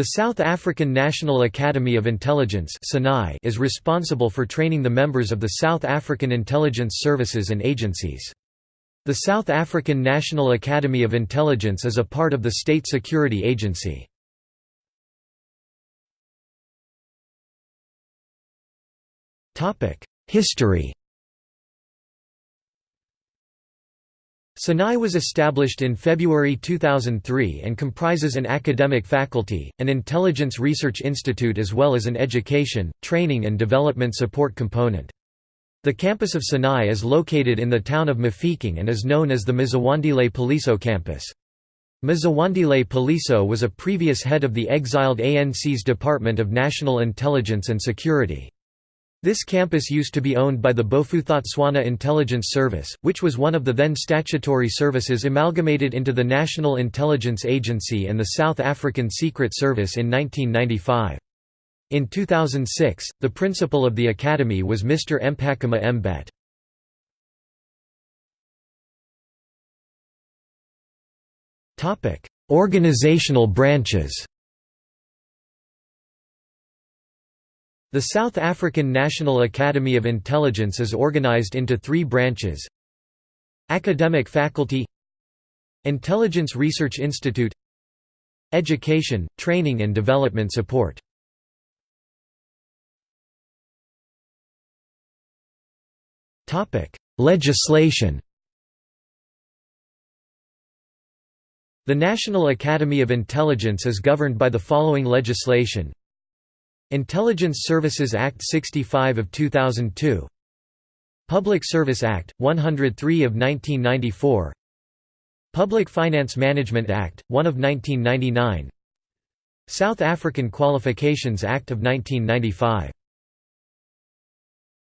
The South African National Academy of Intelligence is responsible for training the members of the South African intelligence services and agencies. The South African National Academy of Intelligence is a part of the State Security Agency. History SANAI was established in February 2003 and comprises an academic faculty, an intelligence research institute as well as an education, training and development support component. The campus of SANAI is located in the town of Mafeking and is known as the Mzwandile Piliso campus. Mzwandile Piliso was a previous head of the exiled ANC's Department of National Intelligence and Security. This campus used to be owned by the Bophuthatswana Intelligence Service, which was one of the then statutory services amalgamated into the National Intelligence Agency and the South African Secret Service in 1995. In 2006, the principal of the academy was Mr. Mpakama Mbet. Organizational branches The South African National Academy of Intelligence is organized into three branches. Academic Faculty Intelligence Research Institute Education, Training and Development Support. Legislation. The National Academy of Intelligence is governed by the following legislation Intelligence Services Act 65 of 2002 Public Service Act, 103 of 1994 Public Finance Management Act, 1 of 1999 South African Qualifications Act of 1995